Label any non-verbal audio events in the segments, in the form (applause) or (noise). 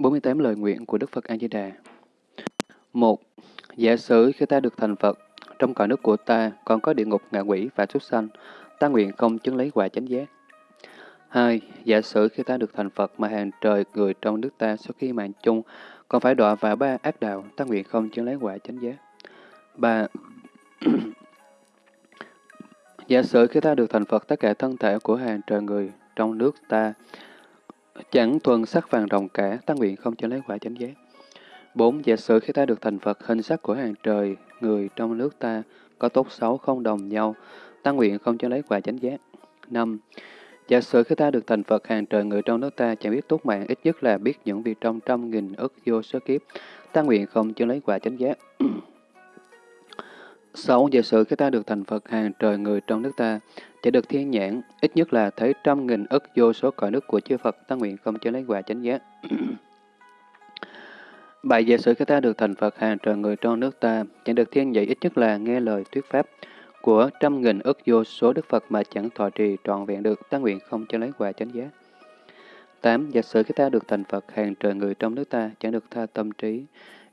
48 lời nguyện của Đức Phật A Di Đà. Một, giả sử khi ta được thành Phật, trong cõi nước của ta còn có địa ngục ngạ quỷ và súc sanh, ta nguyện không chứng lấy quả chánh giác. Hai, giả sử khi ta được thành Phật mà hàng trời người trong nước ta sau khi mạng chung còn phải đọa vào ba ác đạo, ta nguyện không chứng lấy quả chánh giác. Ba, (clears throat) giả sử khi ta được thành Phật, tất cả thân thể của hàng trời người trong nước ta chẳng thuần sắc vàng rồng cả, ta nguyện không cho lấy quả chánh giác. Bốn, giả sử khi ta được thành Phật, hình sắc của hàng trời người trong nước ta có tốt xấu không đồng nhau, ta nguyện không cho lấy quả chánh giác. Năm, Giả sử khi ta được thành Phật hàng trời người trong nước ta chẳng biết tốt mạng, ít nhất là biết những việc trong trăm nghìn ức vô số kiếp, ta nguyện không cho lấy quả chánh giác. Sáu, giả sử khi ta được thành Phật hàng trời người trong nước ta, chỉ được thiên nhãn, ít nhất là thấy trăm nghìn ức vô số cõi nước của chư Phật, ta nguyện không cho lấy quả chánh giác. (clears throat) Bảy, giả sử khi ta được thành Phật hàng trời người trong nước ta, chẳng được thiên dạy ít nhất là nghe lời thuyết pháp, của trăm nghìn ức vô số Đức Phật mà chẳng thọ trì trọn vẹn được, ta nguyện không cho lấy quả chánh giác. 8. Giả sử khi ta được thành Phật, hàng trời người trong nước ta chẳng được tha tâm trí,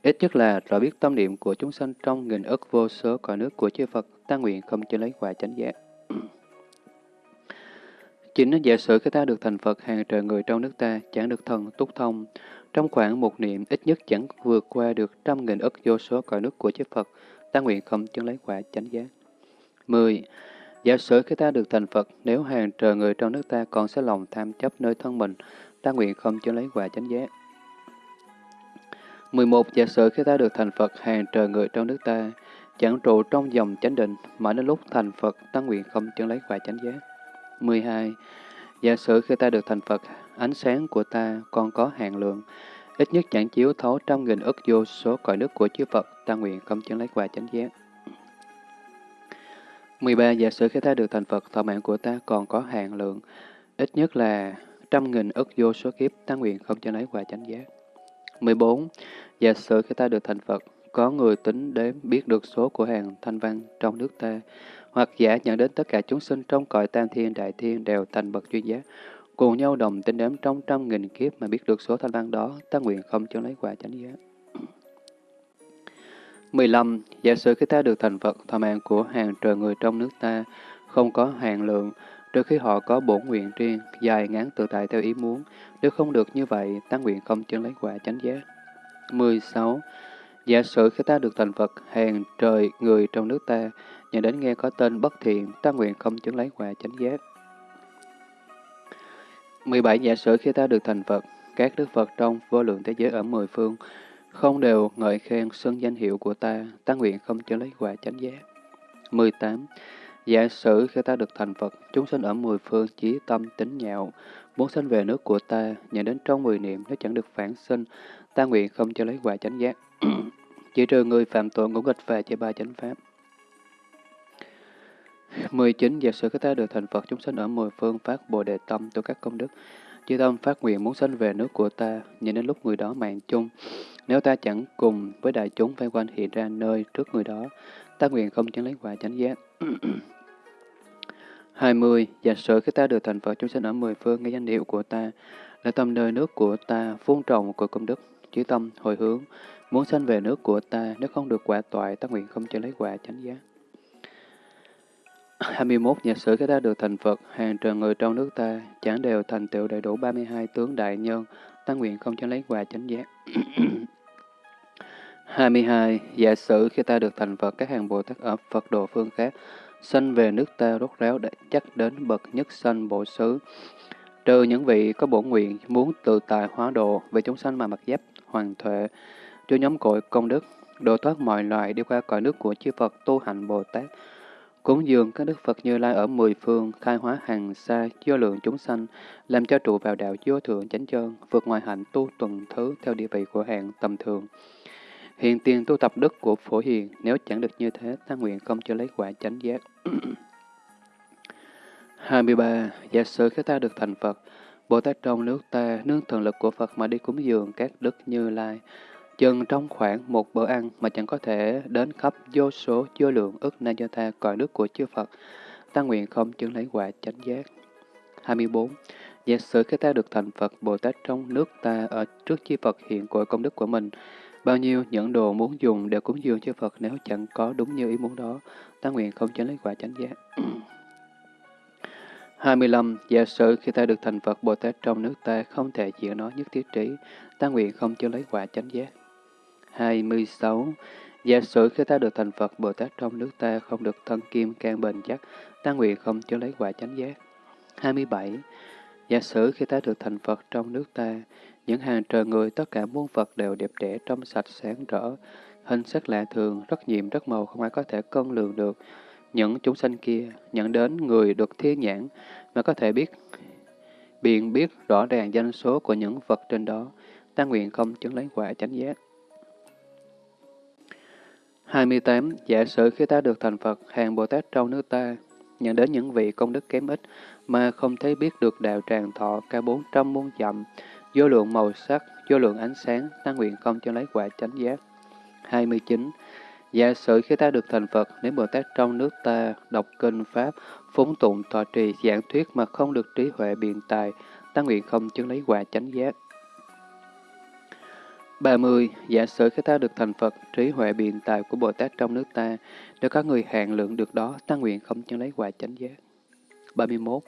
ít nhất là rõ biết tâm niệm của chúng sanh trong nghìn ức vô số cõi nước của chư Phật, ta nguyện không cho lấy quả chánh giác. (clears throat) Chính giả sử khi ta được thành Phật, hàng trời người trong nước ta chẳng được thần túc thông, trong khoảng một niệm ít nhất chẳng vượt qua được trăm nghìn ức vô số cõi nước của chư Phật, ta nguyện không chứng lấy quả chánh giác. 10. Giả sử khi ta được thành Phật, nếu hàng trời người trong nước ta còn sẽ lòng tham chấp nơi thân mình, ta nguyện không chứng lấy quả chánh giác. 11. Giả sử khi ta được thành Phật, hàng trời người trong nước ta, chẳng trụ trong dòng chánh định, mà đến lúc thành Phật, ta nguyện không chẳng lấy quả chánh giác. 12. Giả sử khi ta được thành Phật, ánh sáng của ta còn có hạn lượng, ít nhất chẳng chiếu thấu trăm nghìn ức vô số cõi nước của chư Phật, ta nguyện không chẳng lấy quả chánh giác. 13. Giả sử khi ta được thành Phật, thọ mạng của ta còn có hạn lượng, ít nhất là trăm nghìn ức vô số kiếp, ta nguyện không chẳng lấy quả chánh giác. 14. Giả sử khi ta được thành Phật, có người tính đếm biết được số của hàng thanh văn trong nước ta, hoặc giả nhận đến tất cả chúng sinh trong cõi tam thiên đại thiên đều thành bậc chuyên giác, cùng nhau đồng tính đếm trong trăm nghìn kiếp mà biết được số thanh văn đó, ta nguyện không cho lấy quả chánh giác. (clears throat) 15. Giả sử khi ta được thành Phật, thọ mạng của hàng trời người trong nước ta không có hàng lượng, trừ khi họ có bổn nguyện riêng, dài ngắn tự tại theo ý muốn. Nếu không được như vậy, ta nguyện không chứng lấy quả chánh giác. 16. Giả sử khi ta được thành Phật, hàng trời người trong nước ta, nhận đến nghe có tên bất thiện, ta nguyện không chứng lấy quả chánh giác. 17. Giả sử khi ta được thành Phật, các Đức Phật trong vô lượng thế giới ở mười phương, không đều ngợi khen xưng danh hiệu của ta, ta nguyện không chứng lấy quả chánh giác. 18. Giả sử khi ta được thành Phật, chúng sinh ở mười phương chí tâm tính nhạo, muốn sinh về nước của ta, nhận đến trong mười niệm nếu chẳng được phản sinh, ta nguyện không cho lấy quả chánh giác. (clears throat) Chỉ trừ người phạm tội ngũ nghịch và chế ba chánh pháp. 19. Giả sử khi ta được thành Phật, chúng sinh ở mười phương phát bồ đề tâm tu các công đức, chư tâm phát nguyện muốn sinh về nước của ta, nhìn đến lúc người đó mạng chung, nếu ta chẳng cùng với đại chúng vây quanh hiện ra nơi trước người đó, ta nguyện không chẳng lấy quả chánh giác. (clears throat) 20. Giả sử khi ta được thành Phật chúng sinh ở mười phương nghe danh hiệu của ta, là tâm nơi nước của ta, phun trồng của công đức, chí tâm, hồi hướng, muốn sanh về nước của ta, nếu không được quả toại, ta nguyện không cho lấy quả chánh giác. 21. Giả sử khi ta được thành Phật, hàng trời người trong nước ta, chẳng đều thành tựu đầy đủ 32 tướng đại nhân, ta nguyện không cho lấy quả chánh giác. 22. Giả sử khi ta được thành Phật, các hàng Bồ Tát ở Phật độ phương khác, sanh về nước ta rốt ráo đã chắc đến bậc nhất sanh bộ xứ. Trừ những vị có bổn nguyện muốn tự tài hóa độ về chúng sanh mà mặc giáp, hoàng thuệ, cho nhóm cội công đức, độ thoát mọi loài đi qua cõi nước của chư Phật tu hành Bồ Tát. Cúng dường các Đức Phật Như Lai ở mười phương, khai hóa hàng xa, do lượng chúng sanh, làm cho trụ vào đạo vô thượng chánh chân, vượt ngoài hạnh tu tuần thứ theo địa vị của hạng tầm thường. Hiện tiền tu tập đức của phổ hiền, nếu chẳng được như thế, ta nguyện không cho lấy quả chánh giác. (clears throat) 23. Giả sử khi ta được thành Phật, Bồ Tát trong nước ta, nương thần lực của Phật mà đi cúng dường các đức như lai, chừng trong khoảng một bữa ăn mà chẳng có thể đến khắp vô số vô lượng ức na do tha cõi nước của chư Phật, ta nguyện không chứng lấy quả chánh giác. 24. Giả sử khi ta được thành Phật Bồ Tát trong nước ta ở trước chi Phật hiện cội công đức của mình, bao nhiêu những đồ muốn dùng đều cúng dường cho Phật nếu chẳng có đúng như ý muốn đó, ta nguyện không tránh lấy quả chánh giác. (clears throat) 25. Giả sử khi ta được thành Phật Bồ Tát trong nước ta không thể chịu nó nhất thiết trí, ta nguyện không cho lấy quả chánh giác. 26. Giả sử khi ta được thành Phật Bồ Tát trong nước ta không được thân kim can bền chắc, ta nguyện không cho lấy quả chánh giác. 27. Giả sử khi ta được thành Phật trong nước ta, những hàng trời người tất cả muôn Phật đều đẹp đẽ trong sạch sáng rỡ, hình sắc lạ thường, rất nhiệm, rất màu, không ai có thể cân lường được. Những chúng sanh kia nhận đến người được thiên nhãn mà có thể biết biện biết rõ ràng danh số của những vật trên đó, ta nguyện không chứng lấy quả chánh giác. 28. Giả sử khi ta được thành Phật, hàng Bồ Tát trong nước ta, nhận đến những vị công đức kém ít, mà không thấy biết được đạo tràng thọ ca bốn trăm muôn dặm, vô lượng màu sắc, vô lượng ánh sáng, ta nguyện không cho lấy quả chánh giác. 29. Giả sử khi ta được thành Phật, nếu Bồ Tát trong nước ta đọc kinh Pháp, phúng tụng tọa trì giảng thuyết mà không được trí huệ biện tài, ta nguyện không chứng lấy quả chánh giác. 30. Giả sử khi ta được thành Phật, trí huệ biện tài của Bồ Tát trong nước ta, nếu có người hạn lượng được đó, ta nguyện không chứng lấy quả chánh giác. 31.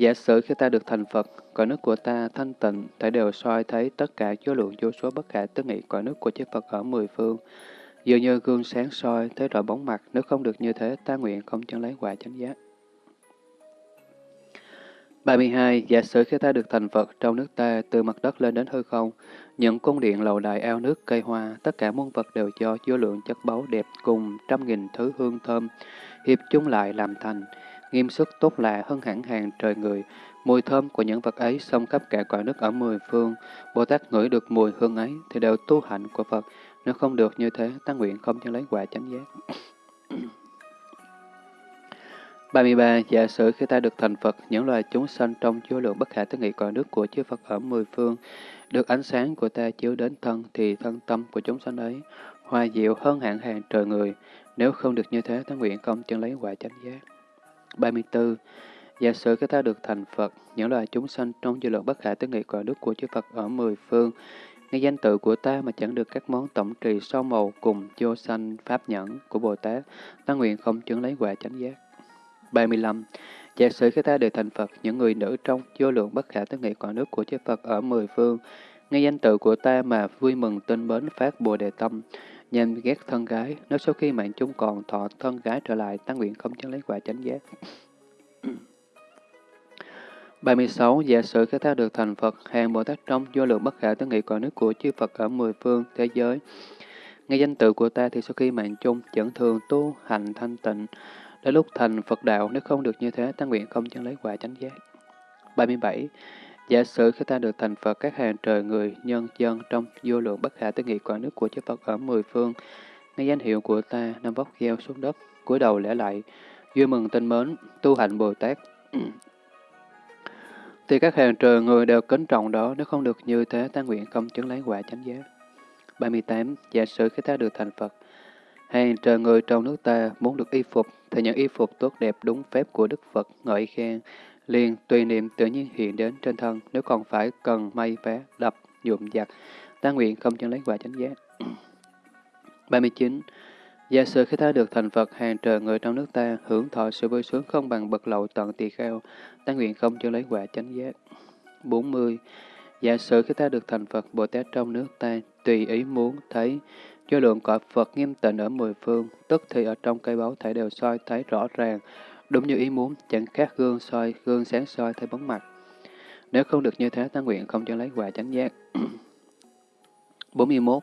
Giả sử khi ta được thành Phật, cõi nước của ta thanh tịnh, thể đều soi thấy tất cả số lượng vô số bất khả tư nghị cõi nước của chư Phật ở mười phương. Dường như gương sáng soi, thấy rõ bóng mặt, nếu không được như thế, ta nguyện không chẳng lấy quả chánh giác. 32. Giả sử khi ta được thành Phật trong nước ta, từ mặt đất lên đến hư không, những cung điện lầu đài ao nước cây hoa, tất cả muôn vật đều do vô lượng chất báu đẹp cùng trăm nghìn thứ hương thơm, hiệp chung lại làm thành, nghiêm sức tốt lạ hơn hẳn hàng trời người. Mùi thơm của những vật ấy xông khắp cả quả nước ở mười phương. Bồ Tát ngửi được mùi hương ấy thì đều tu hạnh của Phật. Nếu không được như thế, ta nguyện không cho lấy quả chánh giác. (coughs) 33. Giả sử khi ta được thành Phật, những loài chúng sanh trong vô lượng bất khả tư nghị cõi nước của chư Phật ở mười phương, được ánh sáng của ta chiếu đến thân, thì thân tâm của chúng sanh ấy hoa diệu hơn hạng hàng trời người. Nếu không được như thế, ta nguyện không chân lấy quả chánh giác. 34. Giả sử khi ta được thành Phật, những loài chúng sanh trong dư lượng bất khả tư nghị quả đức của chư Phật ở mười phương, nghe danh tự của ta mà chẳng được các món tổng trì sau màu cùng vô sanh pháp nhẫn của Bồ Tát, ta nguyện không chứng lấy quả chánh giác. 35. Giả sử khi ta được thành Phật, những người nữ trong vô lượng bất khả tư nghị quả nước của chư Phật ở mười phương, nghe danh tự của ta mà vui mừng tin mến phát Bồ Đề Tâm, nhanh ghét thân gái, nếu sau khi mạng chung còn thọ thân gái trở lại, tăng nguyện không chứng lấy quả chánh giác. (clears throat) 36. Giả sử khi ta được thành Phật, hàng Bồ Tát trong vô lượng bất khả tư nghị còn nước của chư Phật ở mười phương thế giới, nghe danh tự của ta thì sau khi mạng chung chẳng thường tu hành thanh tịnh, Đến lúc thành Phật đạo, nếu không được như thế, ta nguyện không chẳng lấy quả chánh giác. 37. Giả sử khi ta được thành Phật, các hàng trời người, nhân dân trong vô lượng bất khả tư nghị quả nước của chư Phật ở mười phương, nghe danh hiệu của ta, năm vóc gieo xuống đất, cúi đầu lễ lại, vui mừng tinh mến, tu hành Bồ Tát. (clears throat) thì các hàng trời người đều kính trọng đó, nếu không được như thế, ta nguyện không chứng lấy quả chánh giác. 38. Giả sử khi ta được thành Phật, hàng trời người trong nước ta muốn được y phục, thì những y phục tốt đẹp đúng phép của Đức Phật ngợi khen, liền tùy niệm tự nhiên hiện đến trên thân, nếu còn phải cần may vé, đập, nhuộm giặt, ta nguyện không chân lấy quả chánh giác. (clears throat) 39. Giả sử khi ta được thành Phật hàng trời người trong nước ta hưởng thọ sự vui sướng không bằng bậc lậu tận tỳ kheo, ta nguyện không chân lấy quả chánh giác. 40. Giả sử khi ta được thành Phật Bồ Tát trong nước ta, tùy ý muốn thấy Do lượng cõi Phật nghiêm tịnh ở mười phương, tức thì ở trong cây báu thể đều soi thấy rõ ràng, đúng như ý muốn, chẳng khác gương soi, gương sáng soi thấy bóng mặt. Nếu không được như thế, ta nguyện không cho lấy quả chánh giác. (clears throat) 41.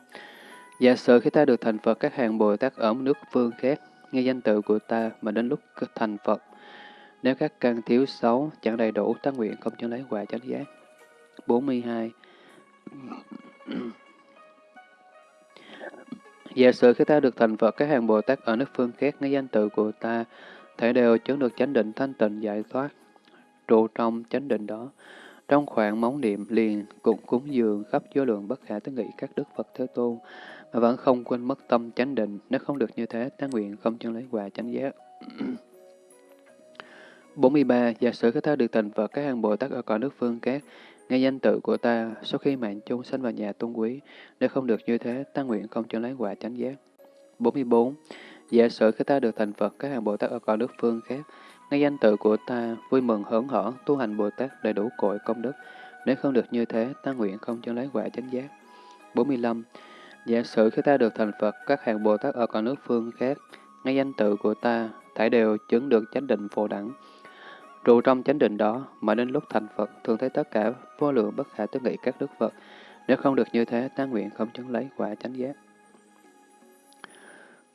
Giả sử khi ta được thành Phật, các hàng Bồ Tát ở nước phương khác, nghe danh tự của ta mà đến lúc thành Phật. Nếu các căn thiếu xấu chẳng đầy đủ, ta nguyện không cho lấy quả chánh giác. 42. (clears throat) Giả sử khi ta được thành Phật, các hàng Bồ Tát ở nước phương khác nghe danh tự của ta, thể đều chứng được chánh định thanh tịnh giải thoát, trụ trong chánh định đó. Trong khoảng móng niệm liền cũng cúng dường khắp vô lượng bất khả tư nghị các đức Phật Thế Tôn, mà vẫn không quên mất tâm chánh định, nếu không được như thế, ta nguyện không chân lấy quà chánh giác. (clears throat) 43. Giả sử khi ta được thành Phật các hàng Bồ Tát ở cõi nước phương khác, nghe danh tự của ta, sau khi mạng chung sanh vào nhà tôn quý, nếu không được như thế, ta nguyện không cho lấy quả chánh giác. 44. Giả sử khi ta được thành Phật các hàng Bồ Tát ở cõi nước phương khác, ngay danh tự của ta, vui mừng hớn hở, tu hành Bồ Tát đầy đủ cội công đức, nếu không được như thế, ta nguyện không chân lấy quả chánh giác. 45. Giả sử khi ta được thành Phật, các hàng Bồ Tát ở cõi nước phương khác, ngay danh tự của ta, thải đều chứng được chánh định phổ đẳng. Trụ trong chánh định đó, mà đến lúc thành Phật, thường thấy tất cả vô lượng bất khả tư nghị các đức Phật. Nếu không được như thế, ta nguyện không chứng lấy quả chánh giác.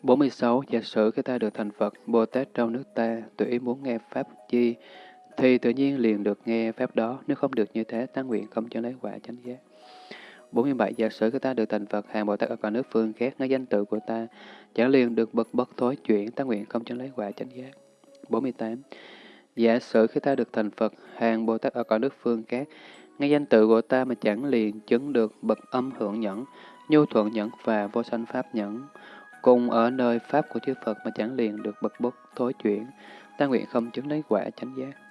46. Giả sử khi ta được thành Phật, Bồ Tát trong nước ta, tùy ý muốn nghe Pháp chi, thì tự nhiên liền được nghe Pháp đó. Nếu không được như thế, ta nguyện không cho lấy quả chánh giác. 47. Giả sử khi ta được thành Phật, hàng Bồ Tát ở cả nước phương khác, nói danh tự của ta, chẳng liền được bậc bất thối chuyển, ta nguyện không cho lấy quả chánh giác. 48. Giả sử khi ta được thành Phật, hàng Bồ Tát ở cõi nước phương khác, nghe danh tự của ta mà chẳng liền chứng được bậc âm hưởng nhẫn, nhu thuận nhẫn và vô sanh pháp nhẫn, cùng ở nơi pháp của chư Phật mà chẳng liền được bậc bất thối chuyển, ta nguyện không chứng lấy quả chánh giác.